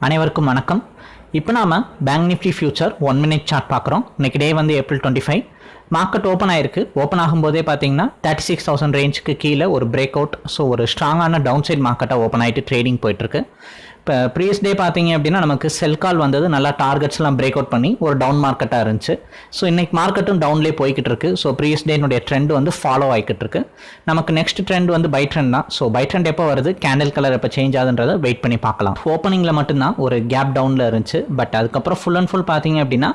அனைவருக்கும் வணக்கம். இப்போ நாம bank Nifty future one minute chart பார்க்குறோம். இன்னைக்கு டே வந்து April twenty five market open ஆயிருக்கு. ஓப்பன் ஆகும்போதே பார்த்தீங்கன்னா தேர்ட்டி சிக்ஸ் தௌசண்ட் ரேஞ்சுக்கு கீழே ஒரு பிரேக் அவுட் ஸோ ஒரு ஸ்ட்ராங்கான டவுன் சைட் மார்க்கெட்டாக ஓப்பன் ஆகிட்டு ட்ரேடிங் போயிட்டுருக்கு. இப்போ ப்ரீவியஸ் டே பார்த்தீங்க அப்படின்னா நமக்கு செல் கால் வந்தது. நல்லா டார்கெட்ஸ்லாம் பிரேக் அவுட் பண்ணி ஒரு டவுன் மார்க்கெட்டாக இருந்துச்சு. ஸோ இன்னைக்கு மார்க்கெட்டும் டவுன்லேயே போய்கிட்டு இருக்கு ஸோ ப்ரீவியஸ் டேனுடைய ட்ரெண்ட் வந்து ஃபாலோ ஆகிக்கிட்டு இருக்கு நமக்கு நெக்ஸ்ட் ட்ரெண்ட் வந்து பை ட்ரெண்ட் தான். ஸோ பை ட்ரெண்ட் எப்போ வருது? கேண்டில் கலர் எப்போ சேஞ்ச் ஆகுதுன்றதை வெயிட் பண்ணி பார்க்கலாம். ஓப்பனிங்கில் மட்டும்தான் ஒரு கேப் டவுனில் இருந்துச்சு. பட் அதுக்கப்புறம் ஃபுல் அண்ட் ஃபுல் பார்த்தீங்க அப்படின்னா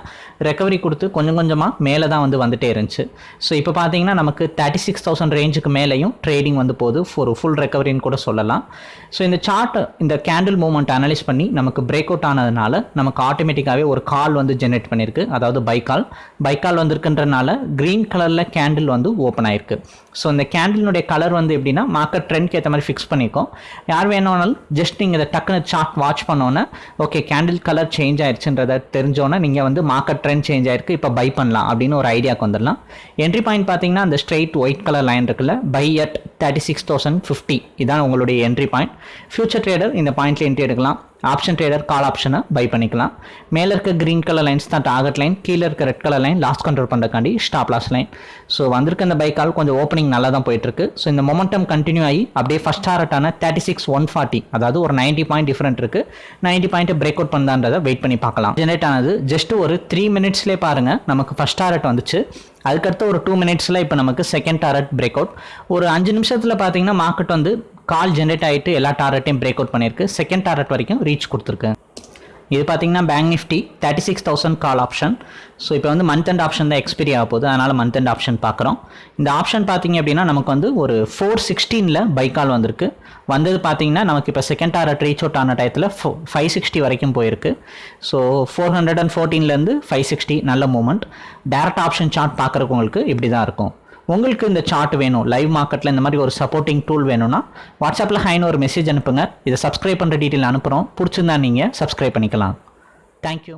ரெக்கவரி கொடுத்து கொஞ்சம் கொஞ்சமாக மேலே தான் வந்து வந்துட்டே இருந்துச்சு. ஸோ இப்போ பார்த்தீங்கன்னா நமக்கு தேர்ட்டி சிக்ஸ் தௌசண்ட் ரேஞ்சுக்கு மேலேயும் ட்ரேடிங் வந்து போகுது. ஒரு ஃபுல் ரெக்கவரின்னு கூட சொல்லலாம். ஸோ இந்த சார்ட் இந்த கேண்டில் மூவ்மெண்ட் அனலைஸ் பண்ணி நமக்கு பிரேக் அவுட் ஆனதுனால நமக்கு ஆட்டோமேட்டிக்காகவே ஒரு கால் வந்து ஜென்ரேட் பண்ணியிருக்கு. அதாவது பைக்கால் பைக்கால் வந்திருக்குன்றனால க்ரீன் கலரில் கேண்டில் வந்து ஓப்பன் ஆயிருக்கு. ஸோ இந்த கேண்டிலுடைய கலர் வந்து எப்படின்னா மார்க்கெட் ட்ரெண்ட்க்கு ஏற்ற மாதிரி ஃபிக்ஸ் பண்ணியிருக்கோம். யார் வேணும்னாலும் ஜஸ்ட் நீங்கள் இதை டக்குன்னு சார்ட் வாட்ச் பண்ணோன்னே ஓகே கேண்டில் கலர் சேஞ்ச் ஆயிடுச்சுன்றதை தெரிஞ்சோன்னா நீங்கள் வந்து மார்க்கெட் ட்ரெண்ட் சேஞ்ச் ஆயிருக்கு. இப்போ பை பண்ணலாம் அப்படின்னு ஒரு ஐடியாவுக்கு வந்துடலாம். என்ட்ரி பாயிண்ட் பார்த்தீங்கன்னா அந்த ஸ்ட்ரெயிட் ஒயிட் கலர் லைன் இருக்குல்ல buy at thirty six thousand fifty இதான் உங்களுடைய என்ட்ரி பாயிண்ட் ஃபியூச்சர் ட்ரேடர் இந்த பாயிண்ட்ல என்ட்ரி எடுக்கலாம். ஆப்ஷன் ட்ரேடர் கால் ஆப்ஷனை பை பண்ணிக்கலாம். மேலே இருக்க க்ரீன் கலர் லைன்ஸ் தான் டார்கெட் லைன் கீழே இருக்க red colour line loss control பண்ணுறக்காண்டி stop loss line so வந்திருக்க இந்த பை கால் கொஞ்சம் ஓப்பனிங் நல்லா தான் போயிட்டுருக்கு. ஸோ இந்த மொமெண்டம் கண்டினியூ ஆகி அப்படியே ஃபஸ்ட் டாரட்டான தேர்ட்டி சிக்ஸ் ஒன் ஃபார்ட்டி அதாவது ஒரு நைன்ட்டி பாயிண்ட் டிஃப்ரெண்ட் இருக்குது நைன்ட்டி பாயிண்ட் பிரேக் அவுட் பண்ணான்றதை வெயிட் பண்ணி பார்க்கலாம். ஜெனரேட் ஆனது ஜஸ்ட் ஒரு த்ரீ மினிட்ஸ்லேயே பாருங்கள் நமக்கு ஃபஸ்ட் டாரட் வந்துச்சு. அதுக்கடுத்து ஒரு டூ மினிட்ஸில் இப்போ நமக்கு செகண்ட் டாரட் பிரேக் அவுட் ஒரு அஞ்சு நிமிஷத்தில் பார்த்தீங்கன்னா மார்க்கெட் வந்து கால் ஜென்ரேட் ஆகிட்டு எல்லா டாரட்டையும் பிரேக் அவுட் பண்ணியிருக்கு. செகண்ட் டாரட் வரைக்கும் ரீச் கொடுத்துருக்கு. இது பார்த்தீங்கன்னா bank Nifty thirty six thousand call option so இப்போ வந்து மந்த் அண்ட் ஆப்ஷன் தான் எக்ஸ்பீரி ஆக போகுது. அதனால் மந்த் அண்ட் ஆப்ஷன் பார்க்குறோம் இந்த ஆப்ஷன் பார்த்தீங்க அப்படின்னா நமக்கு வந்து ஒரு ஃபோர் சிக்ஸ்டீனில் பை கால் வந்திருக்கு. வந்தது பார்த்தீங்கன்னா நமக்கு இப்போ செகண்ட் டாரட் ரீச் அவுட் ஆன டயத்தில் ஃபோ ஃபைவ் சிக்ஸ்டி வரைக்கும் போயிருக்கு. ஸோ ஃபோர் ஹண்ட்ரட் அண்ட் ஃபோர்டீன்லேருந்து ஃபைவ் சிக்ஸ்டி நல்ல மூமெண்ட் டேரக்ட் ஆப்ஷன் சார்ட் பார்க்குறவங்களுக்கு இப்படி தான் இருக்கும். உங்களுக்கு இந்த சார்ட் வேணும். லைவ் மார்க்கெட்டில் இந்த மாதிரி ஒரு சப்போர்ட்டிங் டூல் வேணும்னா வாட்ஸ்அப்பில் ஹைன்னு ஒரு மெசேஜ் அனுப்புங்க. இதை சப்ஸ்கிரைப் பண்ணுற டீட்டெயில் அனுப்புகிறோம் பிடிச்சிருந்தா நீங்கள் சப்ஸ்கிரைப் பண்ணிக்கலாம். தேங்க்யூ